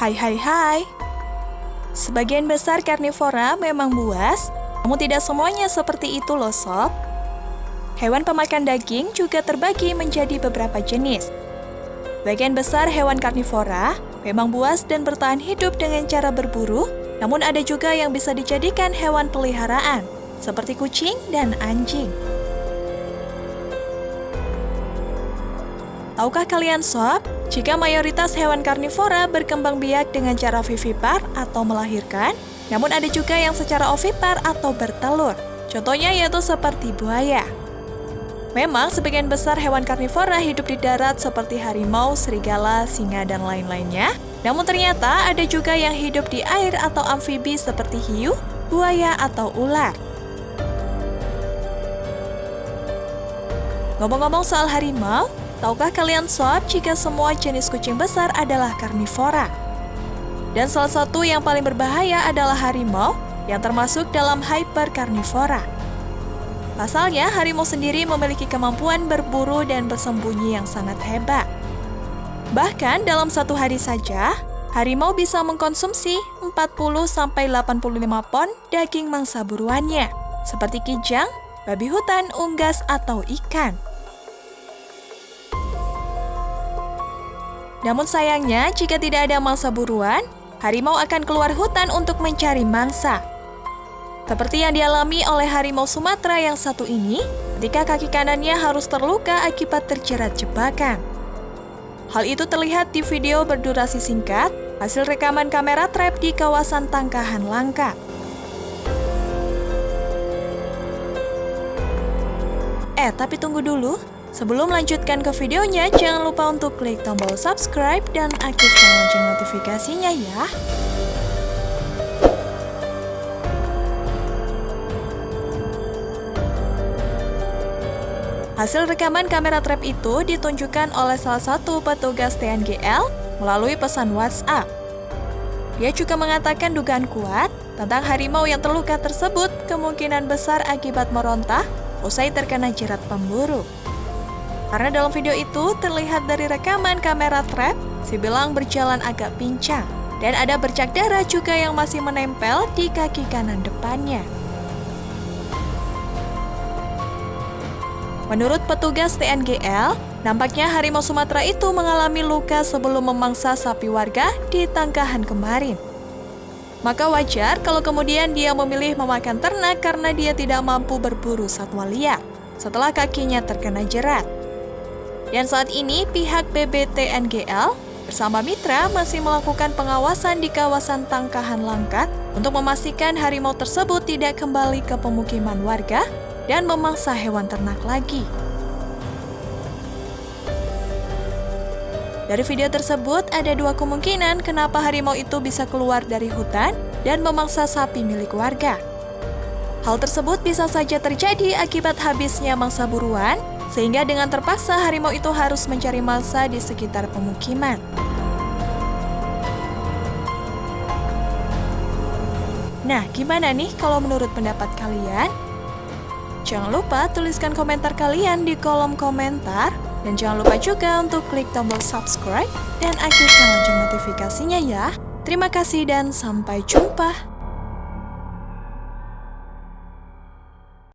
Hai hai hai. Sebagian besar karnivora memang buas, namun tidak semuanya seperti itu loh sob. Hewan pemakan daging juga terbagi menjadi beberapa jenis. Bagian besar hewan karnivora memang buas dan bertahan hidup dengan cara berburu, namun ada juga yang bisa dijadikan hewan peliharaan, seperti kucing dan anjing. Tahukah kalian sob, jika mayoritas hewan karnivora berkembang biak dengan cara vivipar atau melahirkan, namun ada juga yang secara ovipar atau bertelur. Contohnya yaitu seperti buaya. Memang sebagian besar hewan karnivora hidup di darat seperti harimau, serigala, singa, dan lain-lainnya. Namun ternyata ada juga yang hidup di air atau amfibi seperti hiu, buaya, atau ular. Ngomong-ngomong soal harimau, Tahukah kalian sob jika semua jenis kucing besar adalah karnivora? Dan salah satu yang paling berbahaya adalah harimau yang termasuk dalam hyperkarnivora. Pasalnya, harimau sendiri memiliki kemampuan berburu dan bersembunyi yang sangat hebat. Bahkan dalam satu hari saja, harimau bisa mengkonsumsi 40-85 pon daging mangsa buruannya, seperti kijang, babi hutan, unggas, atau ikan. Namun sayangnya, jika tidak ada mangsa buruan, harimau akan keluar hutan untuk mencari mangsa. Seperti yang dialami oleh harimau Sumatera yang satu ini, ketika kaki kanannya harus terluka akibat terjerat jebakan. Hal itu terlihat di video berdurasi singkat, hasil rekaman kamera trap di kawasan Tangkahan Langka. Eh, tapi tunggu dulu, Sebelum melanjutkan ke videonya, jangan lupa untuk klik tombol subscribe dan aktifkan lonceng notifikasinya ya. Hasil rekaman kamera trap itu ditunjukkan oleh salah satu petugas TNGL melalui pesan WhatsApp. Dia juga mengatakan dugaan kuat tentang harimau yang terluka tersebut kemungkinan besar akibat merontah usai terkena jerat pemburu. Karena dalam video itu terlihat dari rekaman kamera trap, si belang berjalan agak pincang. Dan ada bercak darah juga yang masih menempel di kaki kanan depannya. Menurut petugas TNGL, nampaknya harimau Sumatera itu mengalami luka sebelum memangsa sapi warga di Tangkahan kemarin. Maka wajar kalau kemudian dia memilih memakan ternak karena dia tidak mampu berburu satwa liar setelah kakinya terkena jerat. Dan saat ini pihak BBTNGL bersama mitra masih melakukan pengawasan di kawasan Tangkahan Langkat untuk memastikan harimau tersebut tidak kembali ke pemukiman warga dan memangsa hewan ternak lagi. Dari video tersebut, ada dua kemungkinan kenapa harimau itu bisa keluar dari hutan dan memangsa sapi milik warga. Hal tersebut bisa saja terjadi akibat habisnya mangsa buruan sehingga dengan terpaksa harimau itu harus mencari mangsa di sekitar pemukiman. Nah, gimana nih kalau menurut pendapat kalian? Jangan lupa tuliskan komentar kalian di kolom komentar. Dan jangan lupa juga untuk klik tombol subscribe dan aktifkan lonceng notifikasinya ya. Terima kasih dan sampai jumpa.